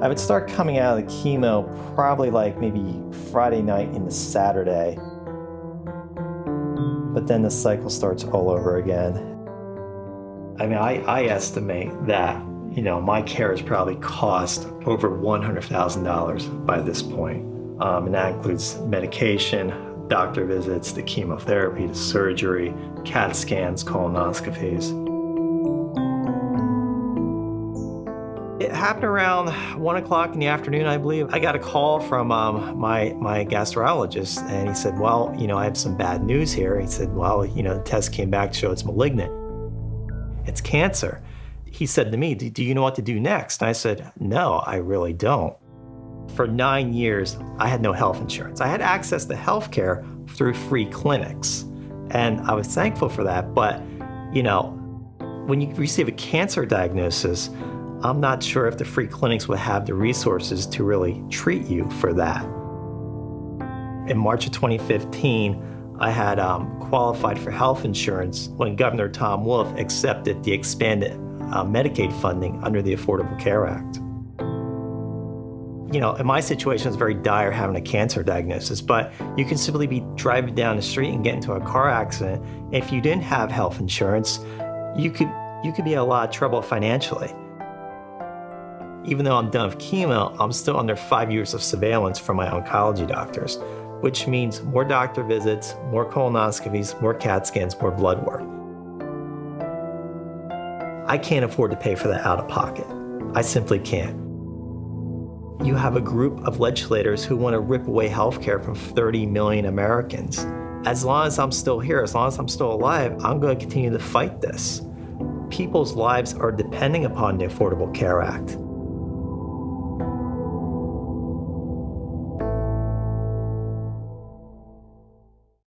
I would start coming out of the chemo probably like maybe Friday night into Saturday. But then the cycle starts all over again. I mean, I, I estimate that, you know, my care has probably cost over $100,000 by this point. Um, and that includes medication, doctor visits, the chemotherapy, the surgery, CAT scans, colonoscopies. Happened around one o'clock in the afternoon, I believe. I got a call from um, my, my gastrologist and he said, well, you know, I have some bad news here. He said, well, you know, the test came back to show it's malignant. It's cancer. He said to me, do you know what to do next? And I said, no, I really don't. For nine years, I had no health insurance. I had access to health care through free clinics. And I was thankful for that. But, you know, when you receive a cancer diagnosis, I'm not sure if the free clinics would have the resources to really treat you for that. In March of 2015, I had um, qualified for health insurance when Governor Tom Wolf accepted the expanded uh, Medicaid funding under the Affordable Care Act. You know, in my situation, it's very dire having a cancer diagnosis, but you can simply be driving down the street and get into a car accident. If you didn't have health insurance, you could, you could be in a lot of trouble financially. Even though I'm done with chemo, I'm still under five years of surveillance from my oncology doctors, which means more doctor visits, more colonoscopies, more CAT scans, more blood work. I can't afford to pay for that out of pocket. I simply can't. You have a group of legislators who want to rip away health care from 30 million Americans. As long as I'm still here, as long as I'm still alive, I'm going to continue to fight this. People's lives are depending upon the Affordable Care Act.